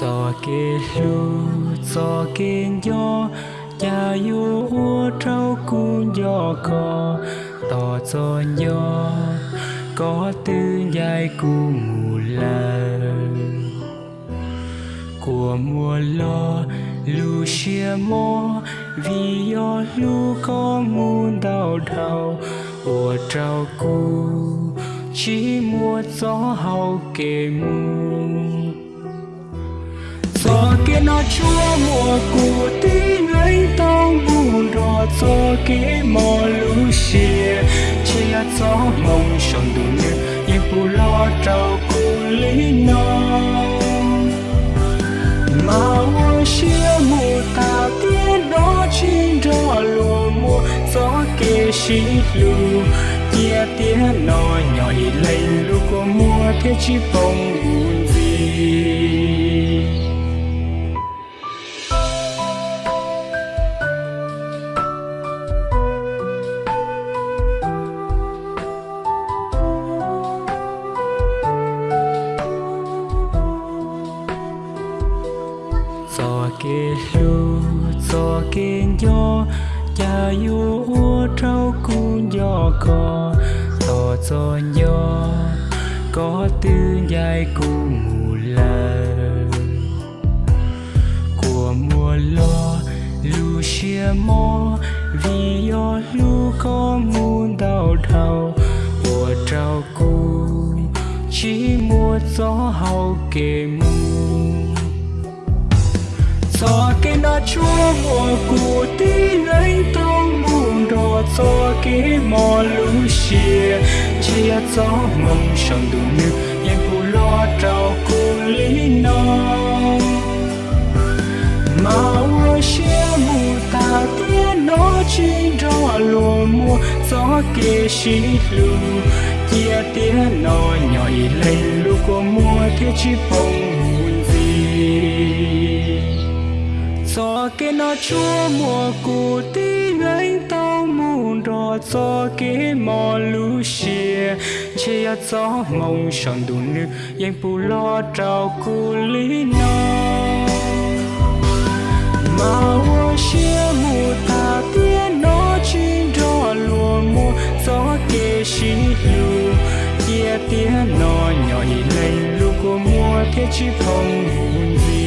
gió kê lu gió kê gió cha yu ua trâu cu gió cò tỏ có tư dài cu mù la của mùa lo lu chia mô vì do lu có muôn đau đau. Ua trâu cu chỉ mùa gió hậu kề mù gió kia nó chúa mùa cụ tí ngay tao buồn rõ gió kia mò lũ xìa chia gió mong sông đủ như yên phụ lo trao cụ lý nó. Mà hoa xia mù ta tiên đó chính rõ lùa mùa. Gió kia xí lù kia tiếng nó nhỏ lên lũ của mùa thế chỉ phong buồn kê lu cho kê gió cha yu ua trâu cu gió cò tỏ gió gió có tư dài cu mù la của mùa lo lu xia mò, vì yo lu có muôn đau đau của trâu cu chỉ mua gió hậu kề mù gió cái nó chúa mùa cụ tí lấy tao buồn đỏ gió cái mò lũ xìa chia gió mong sông đủ nước nhanh phụ lo trao cụ lý nó mà ua xia mù ta tía nó chỉ rõ lùa mùa gió kia xí lù. Chia tiếng nó nhỏ lấy lũ của mùa thế chỉ phong gió cái nó chúa mùa cụ tí ngay tao mù đỏ gió cái mò lũ xìa chia gió mong sòn đủ nước yên bù lo trào cụ lý nó. Mà ô xìa mù ta tiên nó chín rò lùa mùa gió kê xí lù kia tiếng nó nhỏ lên lúc của mùa thế chi phong gì?